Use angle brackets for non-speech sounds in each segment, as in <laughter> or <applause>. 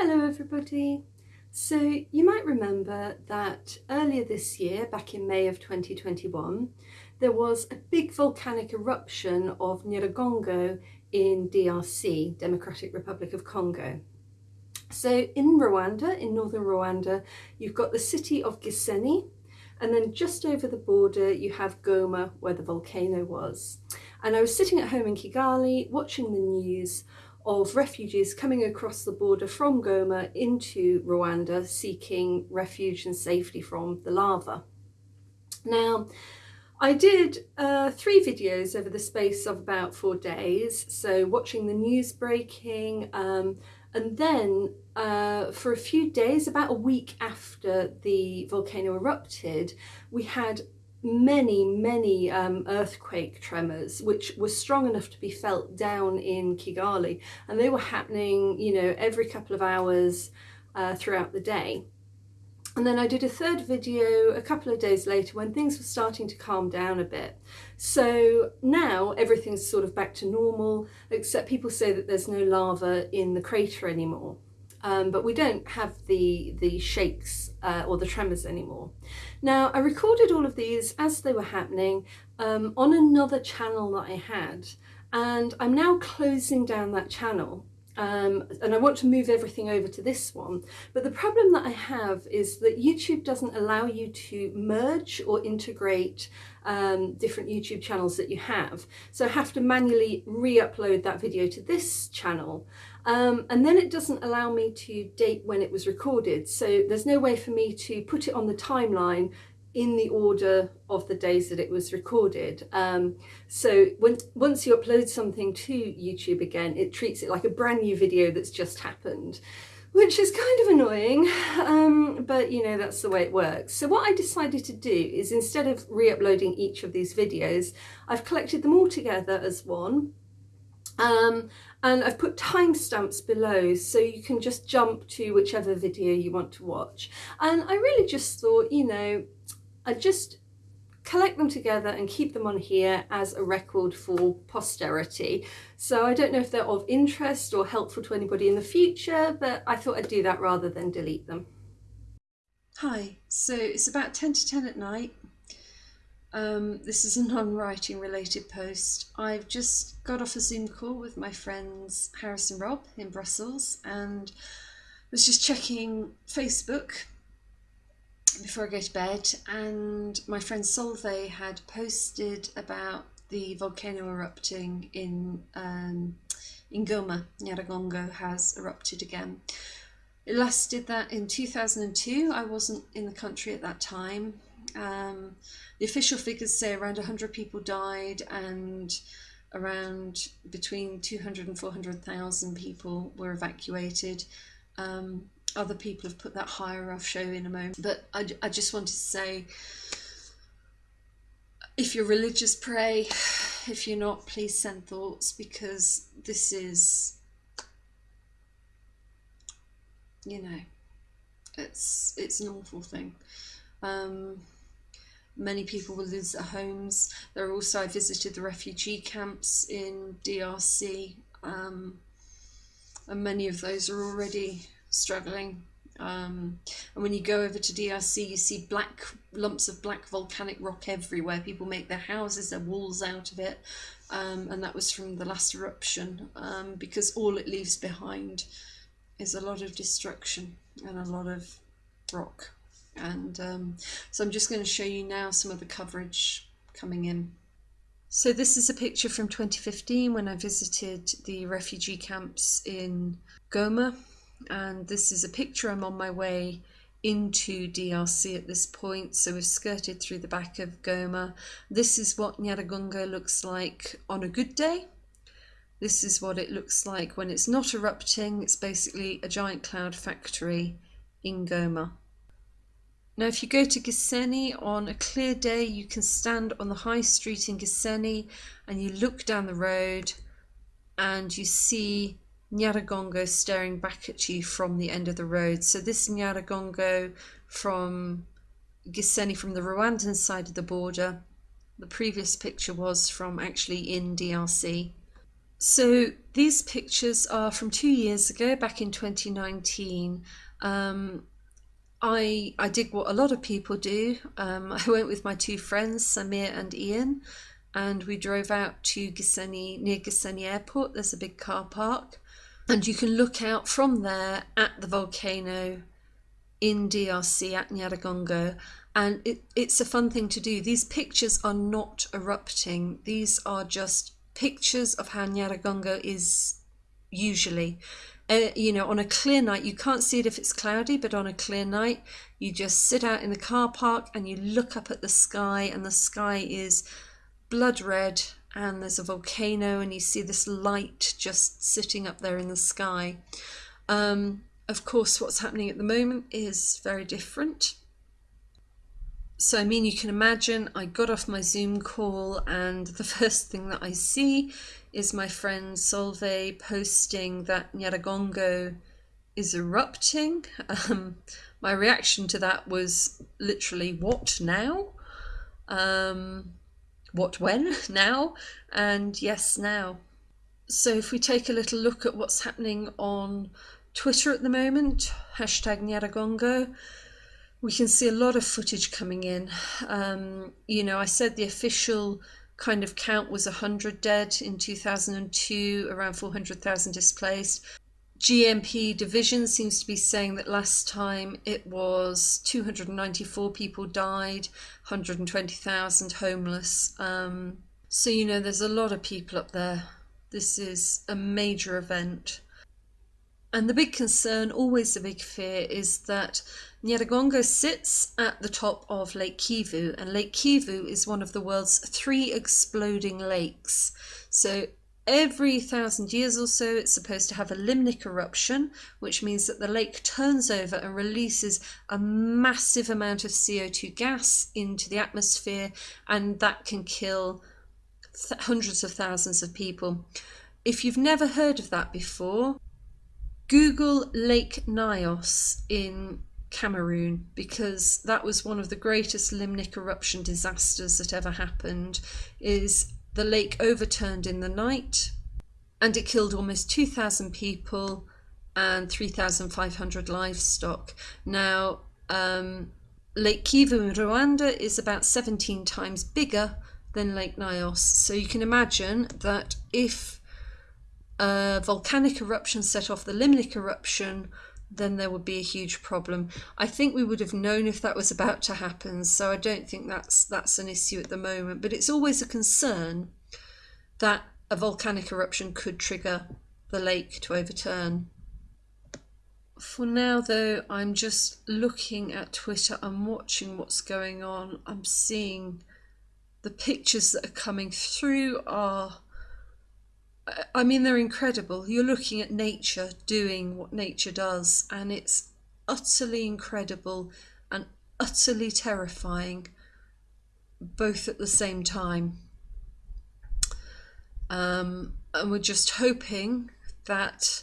Hello everybody. So you might remember that earlier this year, back in May of 2021, there was a big volcanic eruption of Nyiragongo in DRC, Democratic Republic of Congo. So in Rwanda, in northern Rwanda, you've got the city of Gisenyi, and then just over the border you have Goma where the volcano was. And I was sitting at home in Kigali watching the news of refugees coming across the border from Goma into Rwanda seeking refuge and safety from the lava. Now, I did uh, three videos over the space of about four days, so watching the news breaking, um, and then uh, for a few days, about a week after the volcano erupted, we had many, many um, earthquake tremors, which were strong enough to be felt down in Kigali. And they were happening, you know, every couple of hours uh, throughout the day. And then I did a third video a couple of days later when things were starting to calm down a bit. So now everything's sort of back to normal, except people say that there's no lava in the crater anymore um, but we don't have the, the shakes uh, or the tremors anymore. Now, I recorded all of these as they were happening um, on another channel that I had, and I'm now closing down that channel. Um, and I want to move everything over to this one. But the problem that I have is that YouTube doesn't allow you to merge or integrate um, different YouTube channels that you have. So I have to manually re-upload that video to this channel. Um, and then it doesn't allow me to date when it was recorded. So there's no way for me to put it on the timeline in the order of the days that it was recorded. Um, so when once you upload something to YouTube again, it treats it like a brand new video that's just happened, which is kind of annoying, <laughs> um, but you know, that's the way it works. So what I decided to do is instead of re-uploading each of these videos, I've collected them all together as one. Um, and I've put timestamps below so you can just jump to whichever video you want to watch. And I really just thought, you know, I just collect them together and keep them on here as a record for posterity. So I don't know if they're of interest or helpful to anybody in the future, but I thought I'd do that rather than delete them. Hi, so it's about 10 to 10 at night um, this is a non-writing related post. I've just got off a Zoom call with my friends Harris and Rob in Brussels and was just checking Facebook before I go to bed and my friend Solveig had posted about the volcano erupting in um, in Goma, Nyiragongo has erupted again. It last did that in 2002. I wasn't in the country at that time. Um, the official figures say around 100 people died and around between 200 and 400,000 people were evacuated. Um, other people have put that higher, I'll show in a moment. But I, I just wanted to say, if you're religious, pray. If you're not, please send thoughts because this is, you know, it's it's an awful thing. Um, Many people will lose their homes. There are also, I visited the refugee camps in DRC, um, and many of those are already struggling. Um, and when you go over to DRC, you see black lumps of black volcanic rock everywhere. People make their houses, their walls out of it, um, and that was from the last eruption um, because all it leaves behind is a lot of destruction and a lot of rock and um, so I'm just going to show you now some of the coverage coming in. So this is a picture from 2015 when I visited the refugee camps in Goma and this is a picture I'm on my way into DRC at this point so we've skirted through the back of Goma. This is what Nyiragongo looks like on a good day. This is what it looks like when it's not erupting. It's basically a giant cloud factory in Goma. Now, if you go to Gisenyi on a clear day, you can stand on the high street in Gisenyi and you look down the road and you see Nyiragongo staring back at you from the end of the road. So this Nyiragongo from Gisenyi from the Rwandan side of the border. The previous picture was from actually in DRC. So these pictures are from two years ago, back in 2019. Um, I I did what a lot of people do. Um, <laughs> I went with my two friends, Samir and Ian, and we drove out to Gisenyi near Gisenyi Airport. There's a big car park, and you can look out from there at the volcano in DRC at Nyiragongo. And it, it's a fun thing to do. These pictures are not erupting. These are just pictures of how Nyiragongo is usually. Uh, you know, on a clear night, you can't see it if it's cloudy, but on a clear night, you just sit out in the car park and you look up at the sky, and the sky is blood red, and there's a volcano, and you see this light just sitting up there in the sky. Um, of course, what's happening at the moment is very different. So, I mean, you can imagine I got off my Zoom call, and the <laughs> first thing that I see is my friend Solveig posting that Nyiragongo is erupting. <laughs> Um, my reaction to that was literally, what now? Um, what when? <laughs> Now? And yes, now. So, if we take a little look at what's happening on Twitter at the moment, hashtag Nyiragongo, we can see a lot of footage coming in. Um, you know, I said the official kind of count was 100 dead in 2002, around 400,000 displaced. GMP division seems to be saying that last time it was 294 people died, 120,000 homeless. Um, so, you know, there's a lot of people up there. This is a major event. And the big concern, always the big fear, is that Nyiragongo sits at the top of Lake Kivu, and Lake Kivu is one of the world's three exploding lakes. So every thousand years or so, it's supposed to have a limnic eruption, which means that the lake turns over and releases a massive amount of CO2 gas into the atmosphere, and that can kill hundreds of thousands of people. If you've never heard of that before, Google Lake Nyos in Cameroon because that was one of the greatest limnic eruption disasters that ever happened is the lake overturned in the night and it killed almost 2000 people and 3500 livestock. Now um, lake kivu in rwanda is about 17 times bigger than lake nyos so you can imagine that if a volcanic eruption set off the limnic eruption, then there would be a huge problem. I think we would have known if that was about to happen, so I don't think that's that's an issue at the moment. But it's always a concern that a volcanic eruption could trigger the lake to overturn. For now, though, I'm just looking at Twitter. I'm watching what's going on. I'm seeing the pictures that are coming through are I mean, they're incredible. You're looking at nature doing what nature does, and it's utterly incredible and utterly terrifying, both at the same time. Um, and we're just hoping that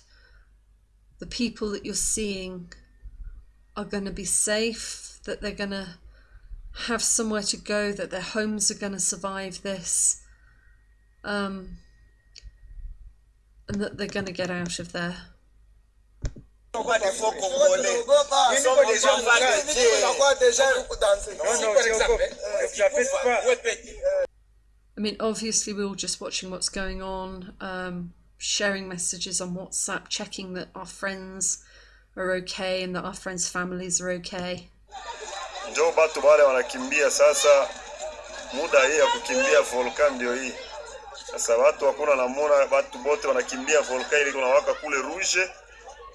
the people that you're seeing are going to be safe, that they're going to have somewhere to go, that their homes are going to survive this. Um, and that they're going to get out of there. I mean, obviously, we're all just watching what's going on, um, sharing messages on WhatsApp, checking that our friends are okay and that our friends' families are okay. Njo batu wale wanakimbia sasa, muda hii ya kukimbia volkan ndio hii. Sasa watu hakuna watu bote wanakimbia ile kule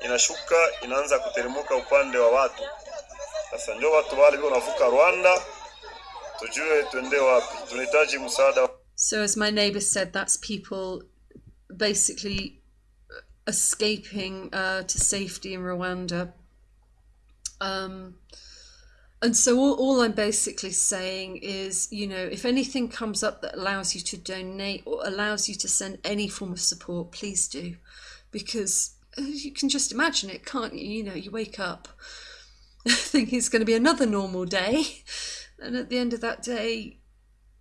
inashuka inaanza kuteremuka upande wa watu. Sasa ndio watu wale Rwanda, tujue twende wapi, tunahitaji msaada. So as my neighbor said, that's people basically escaping uh, to safety in Rwanda. Um, and so all, all i'm basically saying is you know if anything comes up that allows you to donate or allows you to send any form of support please do because uh, you can just imagine it can't you you know you wake up <laughs> thinking it's going to be another normal day and at the end of that day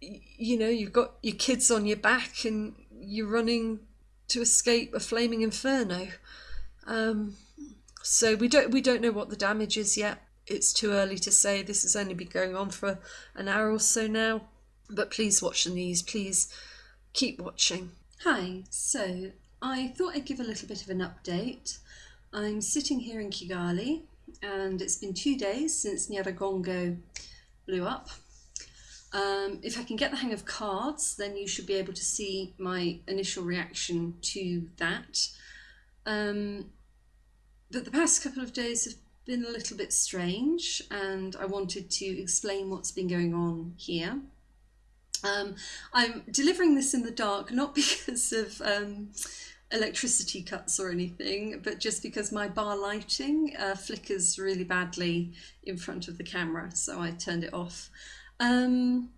you know you've got your kids on your back and you're running to escape a flaming inferno. Um, so we don't we don't know what the damage is yet. It's too early to say. This has only been going on for an hour or so now. But please watch the news. Please keep watching. Hi. So I thought I'd give a little bit of an update. I'm sitting here in Kigali, and it's been two days since Nyiragongo blew up. Um, if I can get the hang of cards, then you should be able to see my initial reaction to that. Um, but the past couple of days have been a little bit strange, and I wanted to explain what's been going on here. Um, I'm delivering this in the dark, not <laughs> because of um, electricity cuts or anything, but just because my bar lighting uh, flickers really badly in front of the camera, so I turned it off. Um,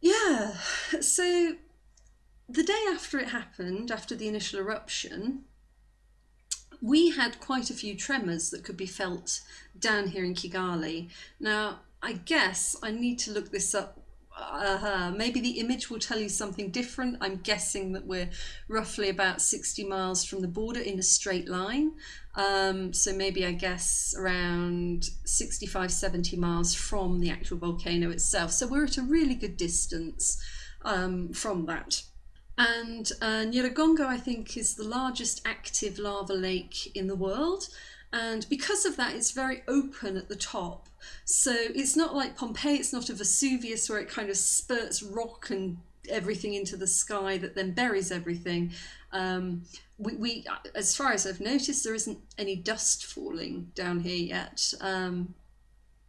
yeah, so the day after it happened, after the initial eruption, we had quite a few tremors that could be felt down here in Kigali. Now, I guess I need to look this up. Uh, maybe the image will tell you something different. I'm guessing that we're roughly about 60 miles from the border in a straight line. Um, so maybe I guess around 65, 70 miles from the actual volcano itself. So we're at a really good distance um, from that. And uh, Nyiragongo, I think, is the largest active lava lake in the world. And because of that, it's very open at the top. So it's not like Pompeii, it's not a Vesuvius where it kind of spurts rock and everything into the sky that then buries everything. Um, we, we, as far as I've noticed, there isn't any dust falling down here yet. Um,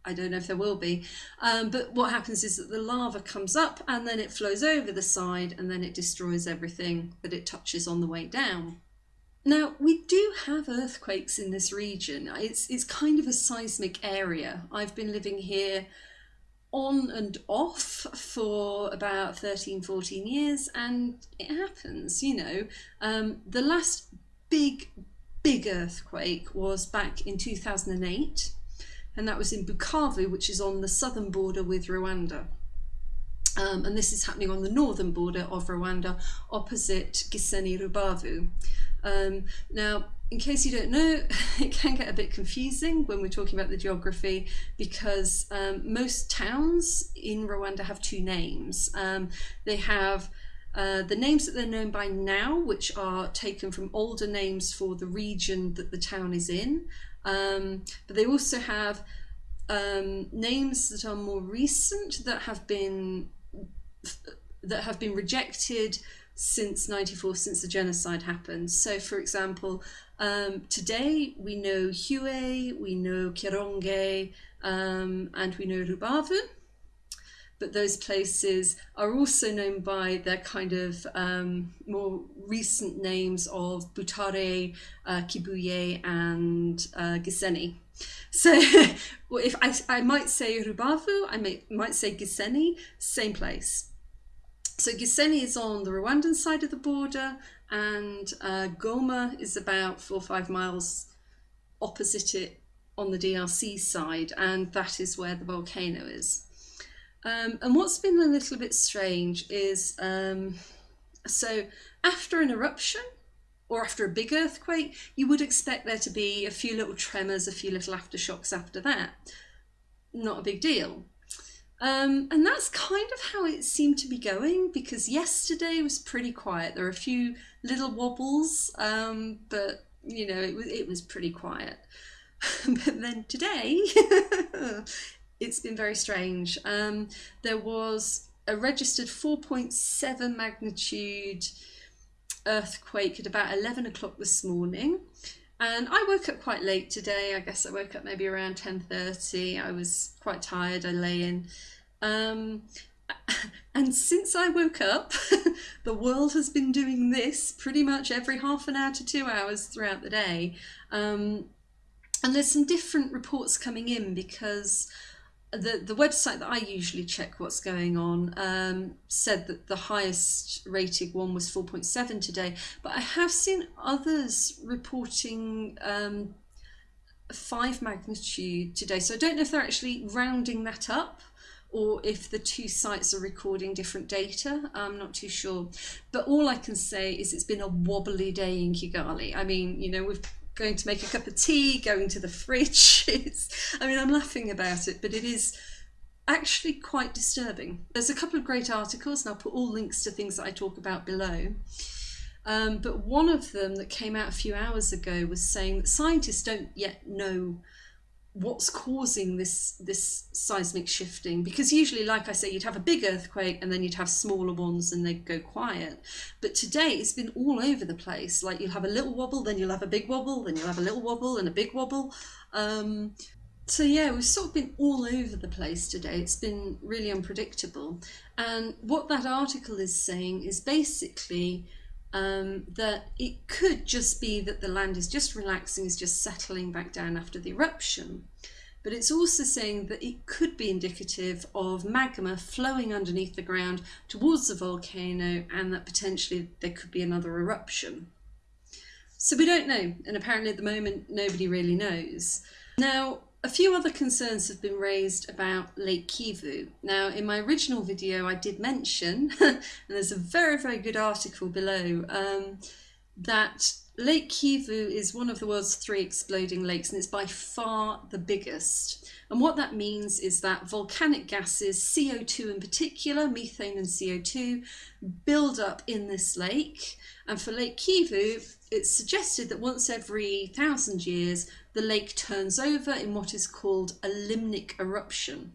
I don't know if there will be. Um, but what happens is that the lava comes up and then it flows over the side and then it destroys everything that it touches on the way down. Now, we do have earthquakes in this region. It's, it's kind of a seismic area. I've been living here on and off for about 13, 14 years, and it happens, you know. Um, the last big, big earthquake was back in 2008, and that was in Bukavu, which is on the southern border with Rwanda. Um, and this is happening on the northern border of Rwanda, opposite Gisenyi Rubavu. Um, now, in case you don't know, <laughs> it can get a bit confusing when we're talking about the geography because um, most towns in Rwanda have two names. Um, they have uh, the names that they're known by now, which are taken from older names for the region that the town is in, um, but they also have um, names that are more recent that have been that have been rejected since 94, since the genocide happened. So, for example, um, today we know Huye, we know Karongi, um, and we know Rubavu. But those places are also known by their kind of um, more recent names of Butare, uh, Kibuye, and uh, Gisenyi. So <laughs> if I, I might say Rubavu, I may, might say Gisenyi, same place. So Gisenyi is on the Rwandan side of the border, and uh, Goma is about four or five miles opposite it on the DRC side, and that is where the volcano is. Um, and what's been a little bit strange is um, so after an eruption or after a big earthquake, you would expect there to be a few little tremors, a few little aftershocks after that. Not a big deal. Um, and that's kind of how it seemed to be going because yesterday was pretty quiet. There were a few little wobbles, um, but you know, it was, it was pretty quiet. <laughs> but then today, <laughs> it's been very strange. Um, there was a registered 4.7 magnitude earthquake at about 11 o'clock this morning. And I woke up quite late today. I guess I woke up maybe around 10.30. I was quite tired. I lay in. Um, <laughs> and since I woke up, <laughs> the world has been doing this pretty much every half an hour to two hours throughout the day. Um, and there's some different reports coming in because the the website that I usually check what's going on um, said that the highest rated one was 4.7 today, but I have seen others reporting um, five magnitude today. So I don't know if they're actually rounding that up or if the two sites are recording different data. I'm not too sure. But all I can say is it's been a wobbly day in Kigali. I mean, you know, we're going to make a cup of tea, going to the fridge. It's, <laughs> I mean, I'm laughing about it, but it is actually quite disturbing. There's a couple of great articles, and I'll put all links to things that I talk about below. Um, but one of them that came out a few hours ago was saying that scientists don't yet know what's causing this this seismic shifting? Because usually like i say you'd have a big earthquake and then you'd have smaller ones and they'd go quiet. But today it's been all over the place. Like you'll have a little wobble then you'll have a big wobble then you'll have a little wobble and a big wobble. Um, so yeah we've sort of been all over the place today. It's been really unpredictable. And what that article is saying is basically um, that it could just be that the land is just relaxing, is just settling back down after the eruption. But it's also saying that it could be indicative of magma flowing underneath the ground towards the volcano and that potentially there could be another eruption. So we don't know, and apparently at the moment nobody really knows. Now, a few other concerns have been raised about Lake Kivu. Now, in my original video, I did mention, <laughs> and there's a very, very good article below, um, that Lake Kivu is one of the world's three exploding lakes, and it's by far the biggest. And what that means is that volcanic gases, CO2 in particular, methane and CO2, build up in this lake. And for Lake Kivu, it's suggested that once every thousand years, the lake turns over in what is called a limnic eruption.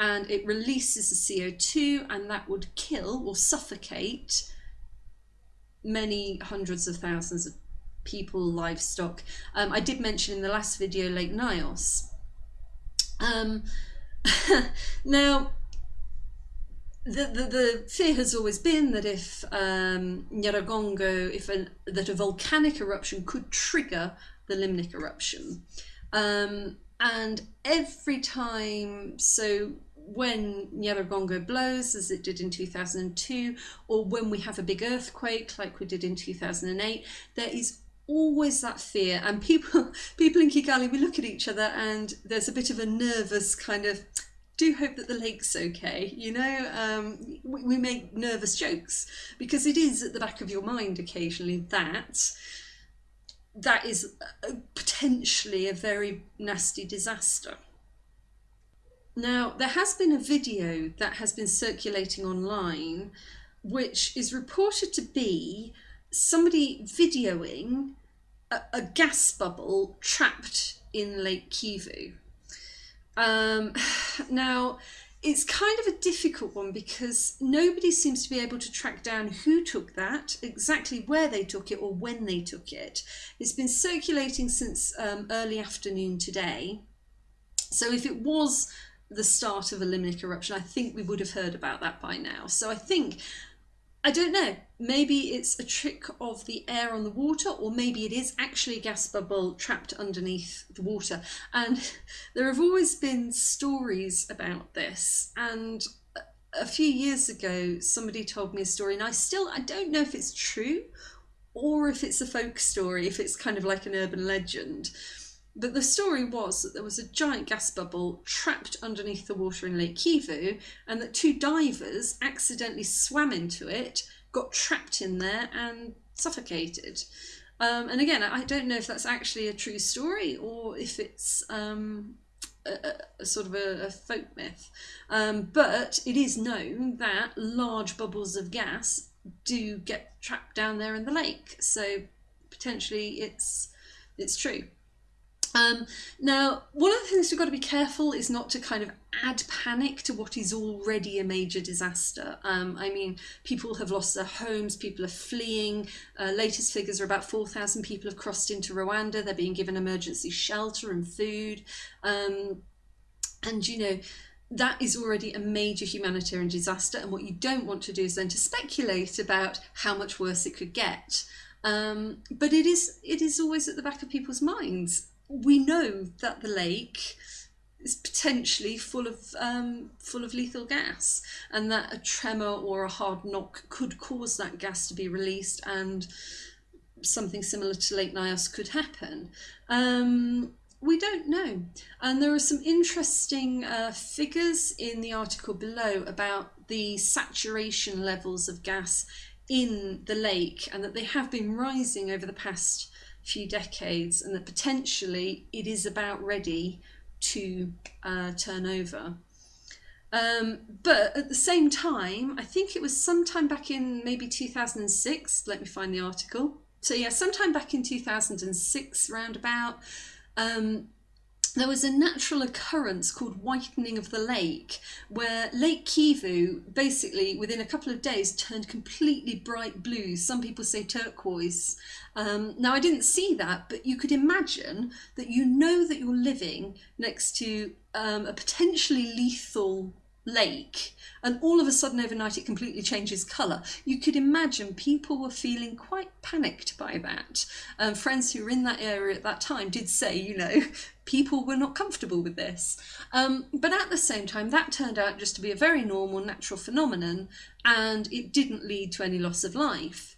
And it releases the CO2 and that would kill or suffocate many hundreds of thousands of people, livestock. Um, I did mention in the last video Lake Nyos. Um, <laughs> now, the, the, the, fear has always been that if um, Nyiragongo, if an, that a volcanic eruption could trigger the limnic eruption. Um, and every time, so when Nyiragongo blows, as it did in 2002, or when we have a big earthquake like we did in 2008, there is always that fear. And people, <laughs> people in Kigali, we look at each other and there's a bit of a nervous kind of, do hope that the lake's okay. You know, um, we, we make nervous jokes because it is at the back of your mind occasionally that that is potentially a very nasty disaster. Now, there has been a video that has been circulating online which is reported to be somebody videoing a, a gas bubble trapped in Lake Kivu. Um, <sighs> now, it's kind of a difficult one because nobody seems to be able to track down who took that, exactly where they took it, or when they took it. It's been circulating since um, early afternoon today. So if it was the start of a limnic eruption, I think we would have heard about that by now. So I think I don't know. Maybe it's a trick of the air on the water, or maybe it is actually a gas bubble trapped underneath the water. And <laughs> there have always been stories about this. And a few years ago, somebody told me a story, and I still I don't know if it's true or if it's a folk story, if it's kind of like an urban legend. But the story was that there was a giant gas bubble trapped underneath the water in Lake Kivu, and that two divers accidentally swam into it, got trapped in there, and suffocated. Um, and again, I don't know if that's actually a true story or if it's um, a, a, sort of a, a folk myth. Um, but it is known that large bubbles of gas do get trapped down there in the lake. So potentially it's it's true. Um, now, one of the things we've got to be careful is not to kind of add panic to what is already a major disaster. Um, I mean, people have lost their homes, people are fleeing. Uh, latest figures are about 4,000 people have crossed into Rwanda. They're being given emergency shelter and food. Um, and, you know, that is already a major humanitarian disaster. And what you don't want to do is then to speculate about how much worse it could get. Um, but it is it is always at the back of people's minds we know that the lake is potentially full of um, full of lethal gas, and that a tremor or a hard knock could cause that gas to be released, and something similar to Lake Nyos could happen. Um, we don't know. And there are some interesting uh, figures in the article below about the saturation levels of gas in the lake and that they have been rising over the past few decades and that potentially it is about ready to uh, turn over. Um, but at the same time, I think it was sometime back in maybe 2006, let me find the article. So yeah, sometime back in 2006 roundabout, um, there was a natural occurrence called whitening of the lake, where Lake Kivu basically within a couple of days turned completely bright blue. Some people say turquoise. Um, now, I didn't see that, but you could imagine that you know that you're living next to um, a potentially lethal lake and all of a sudden overnight it completely changes colour. You could imagine people were feeling quite panicked by that. Um, friends who were in that area at that time did say, you know, <laughs> people were not comfortable with this. Um, but at the same time, that turned out just to be a very normal natural phenomenon and it didn't lead to any loss of life.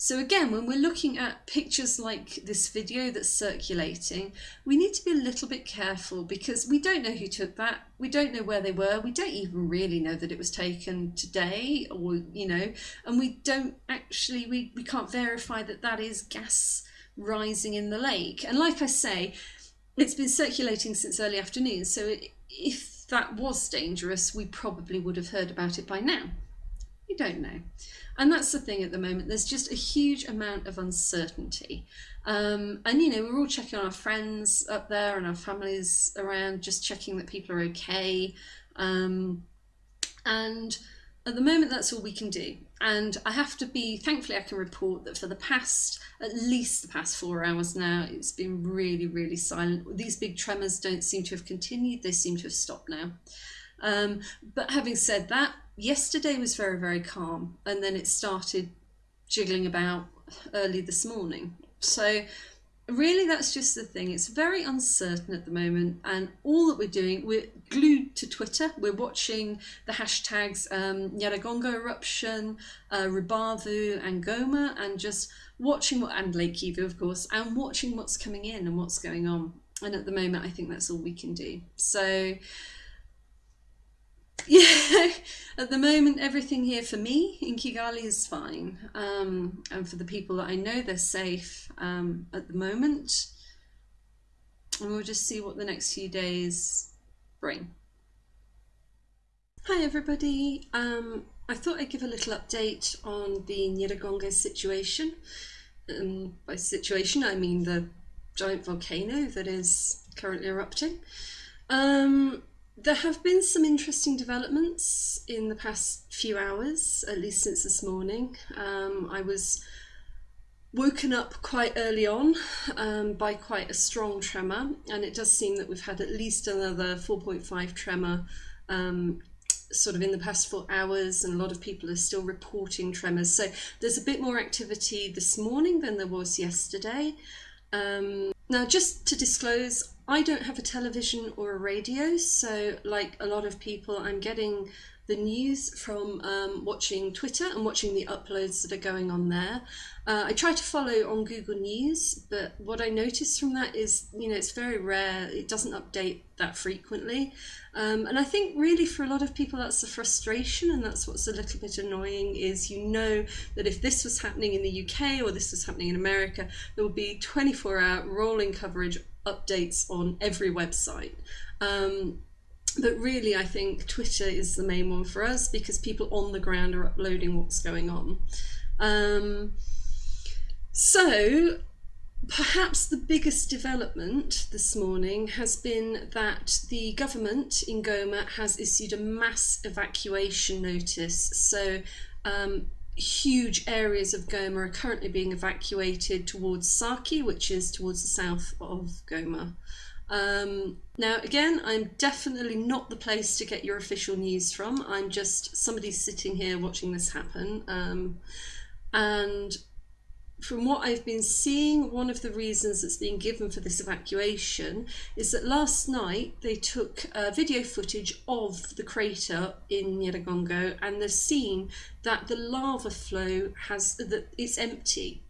So again, when we're looking at pictures like this video that's circulating, we need to be a little bit careful because we don't know who took that. We don't know where they were. We don't even really know that it was taken today or, you know, and we don't actually, we, we can't verify that that is gas rising in the lake. And like I say, it's been circulating since early afternoon. So if that was dangerous, we probably would have heard about it by now. We don't know. And that's the thing at the moment. There's just a huge amount of uncertainty. Um, and, you know, we're all checking on our friends up there and our families around, just checking that people are okay. Um, and at the moment, that's all we can do. And I have to be, thankfully, I can report that for the past, at least the past four hours now, it's been really, really silent. These big tremors don't seem to have continued, they seem to have stopped now. Um, but having said that, yesterday was very, very calm, and then it started jiggling about early this morning. So, really, that's just the thing. It's very uncertain at the moment, and all that we're doing, we're glued to Twitter. We're watching the hashtags um, Nyiragongo eruption, uh, Rubavu, and Goma, and just watching what, and Lake Kivu, of course, and watching what's coming in and what's going on. And at the moment, I think that's all we can do. So, yeah, <laughs> at the moment, everything here for me in Kigali is fine. Um, and for the people that I know, they're safe um, at the moment. And we'll just see what the next few days bring. Hi, everybody. Um, I thought I'd give a little update on the Nyiragongo situation. Um, by situation, I mean the giant volcano that is currently erupting. Um, there have been some interesting developments in the past few hours, at least since this morning. Um, I was woken up quite early on um, by quite a strong tremor, and it does seem that we've had at least another 4.5 tremor um, sort of in the past four hours, and a lot of people are still reporting tremors. So there's a bit more activity this morning than there was yesterday. Um, now, just to disclose, I don't have a television or a radio, so like a lot of people, I'm getting the news from um, watching Twitter and watching the uploads that are going on there. Uh, I try to follow on Google News, but what I notice from that is, you know, it's very rare. It doesn't update that frequently. Um, and I think really for a lot of people, that's the frustration, and that's what's a little bit annoying is you know that if this was happening in the UK or this was happening in America, there would be 24 hour rolling coverage updates on every website. Um, but really, I think Twitter is the main one for us because people on the ground are uploading what's going on. Um, so, perhaps the biggest development this morning has been that the government in Goma has issued a mass evacuation notice. So, um, huge areas of Goma are currently being evacuated towards Sake, which is towards the south of Goma. Um, now, again, I'm definitely not the place to get your official news from. I'm just somebody sitting here watching this happen. Um, and from what I've been seeing, one of the reasons that's been given for this evacuation is that last night they took uh, video footage of the crater in Nyiragongo and they've that the lava flow has that it's empty.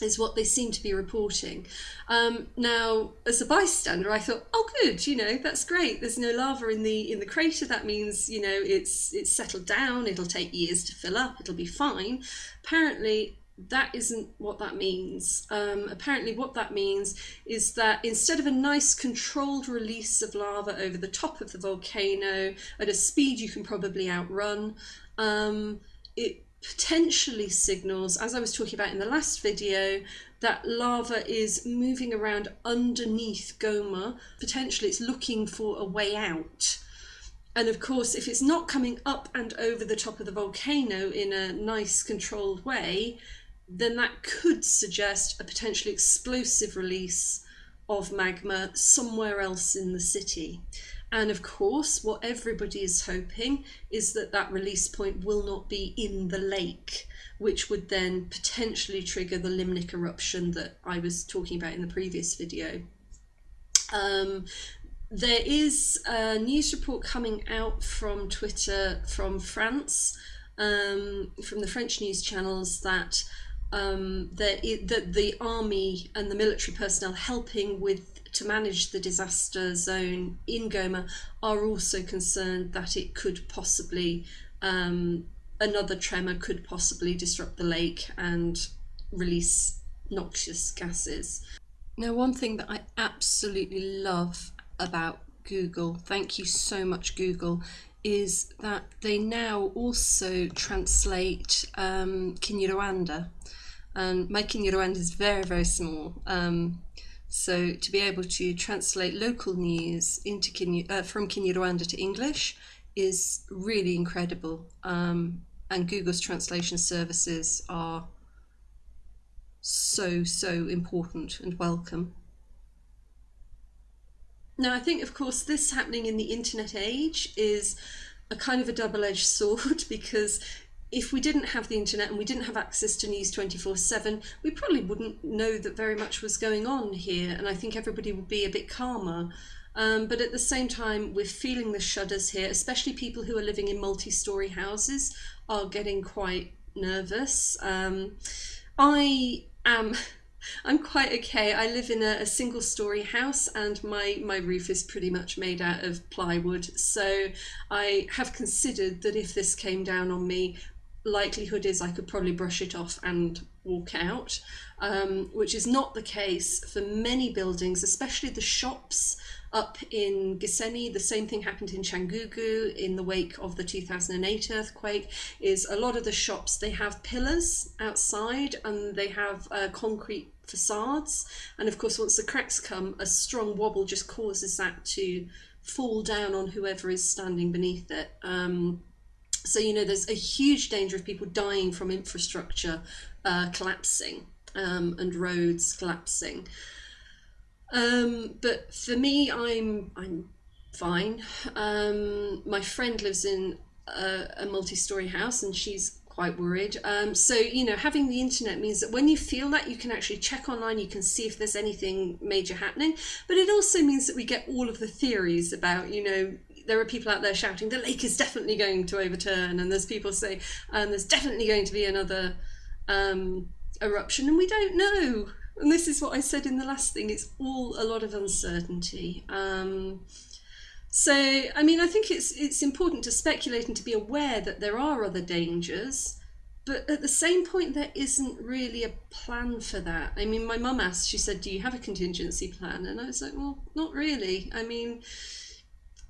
is what they seem to be reporting. Um, now, as a bystander, I thought, oh, good, you know, that's great. There's no lava in the in the crater. That means, you know, it's it's settled down. It'll take years to fill up. It'll be fine. Apparently, that isn't what that means. Um, apparently, what that means is that instead of a nice controlled release of lava over the top of the volcano at a speed you can probably outrun, um, it potentially signals, as I was talking about in the last video, that lava is moving around underneath Goma. Potentially it's looking for a way out. And of course, if it's not coming up and over the top of the volcano in a nice controlled way, then that could suggest a potentially explosive release of magma somewhere else in the city. And of course, what everybody is hoping is that that release point will not be in the lake, which would then potentially trigger the limnic eruption that I was talking about in the previous video. Um, there is a news report coming out from Twitter from France, um, from the French news channels, that um, that the army and the military personnel helping with to manage the disaster zone in Goma are also concerned that it could possibly, um, another tremor could possibly disrupt the lake and release noxious gases. Now, one thing that I absolutely love about Google, thank you so much, Google, is that they now also translate um, Kinyarwanda. And my Kinyarwanda is very, very small. Um, so to be able to translate local news into Kenya, uh, from Kinyarwanda to English is really incredible. Um, and Google's translation services are so, so important and welcome. Now, I think, of course, this happening in the internet age is a kind of a double edged <laughs> sword because if we didn't have the internet and we didn't have access to news 24 7, we probably wouldn't know that very much was going on here. And I think everybody would be a bit calmer. Um, but at the same time, we're feeling the shudders here, especially people who are living in multi story houses are getting quite nervous. Um, I am. I'm quite okay. I live in a, a single story house and my, my roof is pretty much made out of plywood. So I have considered that if this came down on me, likelihood is I could probably brush it off and walk out, um, which is not the case for many buildings, especially the shops up in Gisenyi. The same thing happened in Cyangugu in the wake of the 2008 earthquake, is a lot of the shops, they have pillars outside and they have uh, concrete facades. And of course, once the cracks come, a strong wobble just causes that to fall down on whoever is standing beneath it. Um, so, you know, there's a huge danger of people dying from infrastructure uh, collapsing um, and roads collapsing. Um, but for me, I'm I'm fine. Um, my friend lives in a, a multi-story house, and she's quite worried. Um, so you know, having the internet means that when you feel that, you can actually check online. You can see if there's anything major happening. But it also means that we get all of the theories about you know there are people out there shouting the lake is definitely going to overturn, and there's people say um, there's definitely going to be another um, eruption, and we don't know. And this is what I said in the last thing. It's all a lot of uncertainty. Um, so, I mean, I think it's it's important to speculate and to be aware that there are other dangers, but at the same point, there isn't really a plan for that. I mean, my mum asked, she said, "Do you have a contingency plan?" And I was like, "Well, not really. I mean."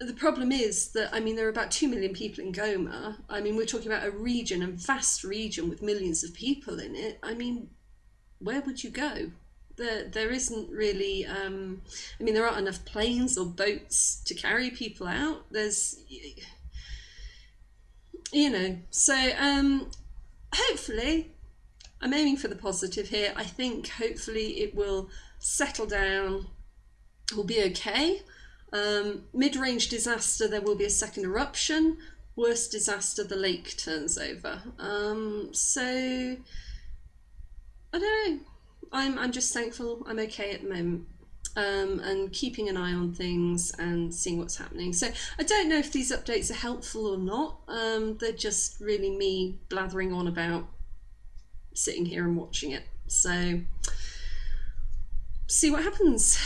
the problem is that I mean there are about two million people in Goma. I mean we're talking about a region, a vast region with millions of people in it. I mean, where would you go? There, there isn't really. Um, I mean, there aren't enough planes or boats to carry people out. There's, you know. So um, hopefully, I'm aiming for the positive here. I think hopefully it will settle down. Will be okay. Um, mid-range disaster, there will be a second eruption. Worst disaster, the lake turns over. Um, so, I don't know. I'm, I'm just thankful I'm okay at the moment. Um, and keeping an eye on things and seeing what's happening. So I don't know if these updates are helpful or not. Um, they're just really me blathering on about sitting here and watching it. So see what happens.